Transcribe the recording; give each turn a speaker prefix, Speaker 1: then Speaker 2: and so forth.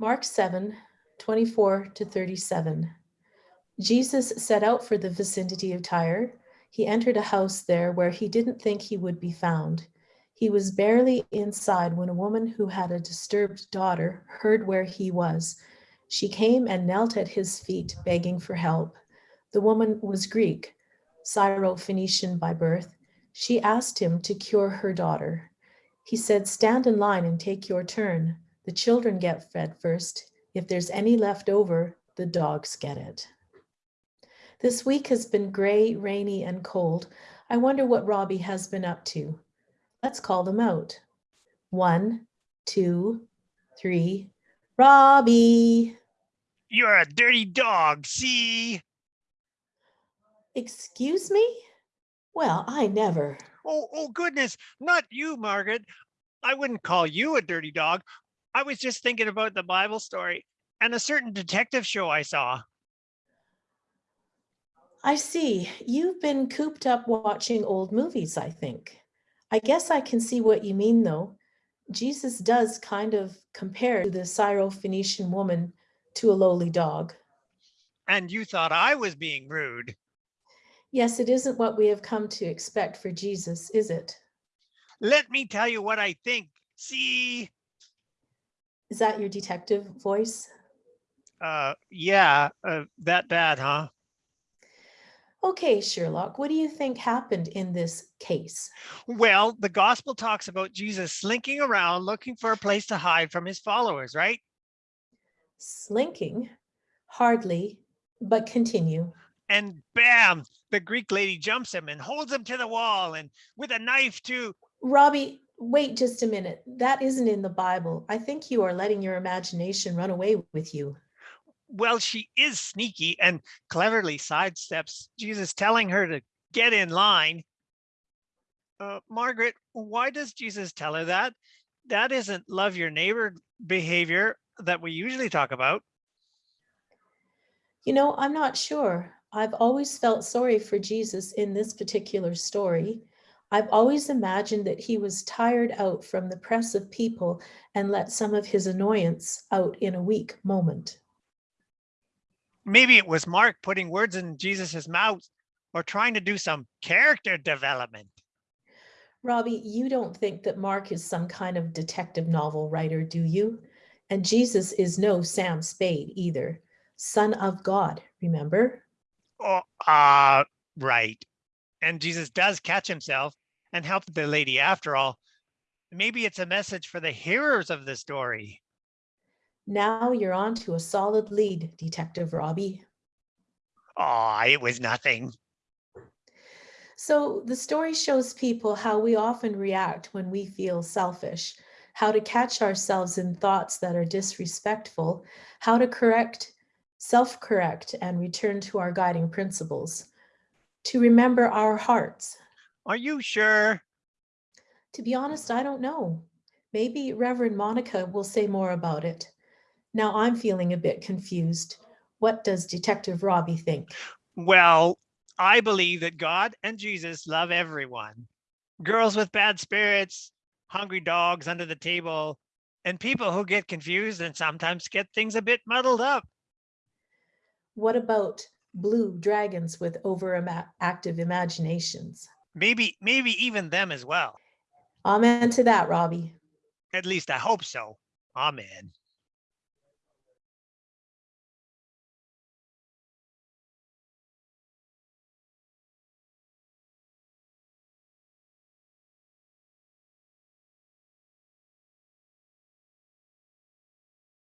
Speaker 1: Mark 7, 24 to 37. Jesus set out for the vicinity of Tyre. He entered a house there where he didn't think he would be found. He was barely inside when a woman who had a disturbed daughter heard where he was. She came and knelt at his feet, begging for help. The woman was Greek, Syro-Phoenician by birth. She asked him to cure her daughter. He said, stand in line and take your turn. The children get fed first. If there's any left over, the dogs get it. This week has been gray, rainy, and cold. I wonder what Robbie has been up to. Let's call them out. One, two, three. Robbie!
Speaker 2: You're a dirty dog, see?
Speaker 1: Excuse me? Well, I never.
Speaker 2: Oh, oh goodness, not you, Margaret. I wouldn't call you a dirty dog. I was just thinking about the Bible story and a certain detective show I saw.
Speaker 1: I see. You've been cooped up watching old movies, I think. I guess I can see what you mean, though. Jesus does kind of compare the Syro-Phoenician woman to a lowly dog.
Speaker 2: And you thought I was being rude.
Speaker 1: Yes, it isn't what we have come to expect for Jesus, is it?
Speaker 2: Let me tell you what I think. See?
Speaker 1: Is that your detective voice?
Speaker 2: Uh, yeah, uh, that bad, huh?
Speaker 1: Okay, Sherlock, what do you think happened in this case?
Speaker 2: Well, the gospel talks about Jesus slinking around looking for a place to hide from his followers, right?
Speaker 1: Slinking? Hardly, but continue.
Speaker 2: And bam, the Greek lady jumps him and holds him to the wall and with a knife too.
Speaker 1: Robbie, wait just a minute. That isn't in the Bible. I think you are letting your imagination run away with you
Speaker 2: well, she is sneaky and cleverly sidesteps Jesus telling her to get in line. Uh, Margaret, why does Jesus tell her that? That isn't love your neighbor behavior that we usually talk about.
Speaker 1: You know, I'm not sure. I've always felt sorry for Jesus in this particular story. I've always imagined that he was tired out from the press of people and let some of his annoyance out in a weak moment
Speaker 2: maybe it was Mark putting words in Jesus's mouth or trying to do some character development.
Speaker 1: Robbie, you don't think that Mark is some kind of detective novel writer, do you? And Jesus is no Sam Spade either. Son of God, remember?
Speaker 2: Oh, uh, right. And Jesus does catch himself and help the lady after all. Maybe it's a message for the hearers of the story.
Speaker 1: Now you're on to a solid lead, Detective Robbie.
Speaker 2: Oh, it was nothing.
Speaker 1: So the story shows people how we often react when we feel selfish, how to catch ourselves in thoughts that are disrespectful, how to correct, self-correct and return to our guiding principles, to remember our hearts.
Speaker 2: Are you sure?
Speaker 1: To be honest, I don't know. Maybe Reverend Monica will say more about it. Now I'm feeling a bit confused. What does Detective Robbie think?
Speaker 2: Well, I believe that God and Jesus love everyone. Girls with bad spirits, hungry dogs under the table, and people who get confused and sometimes get things a bit muddled up.
Speaker 1: What about blue dragons with overactive imaginations?
Speaker 2: Maybe, maybe even them as well.
Speaker 1: Amen to that, Robbie.
Speaker 2: At least I hope so. Amen.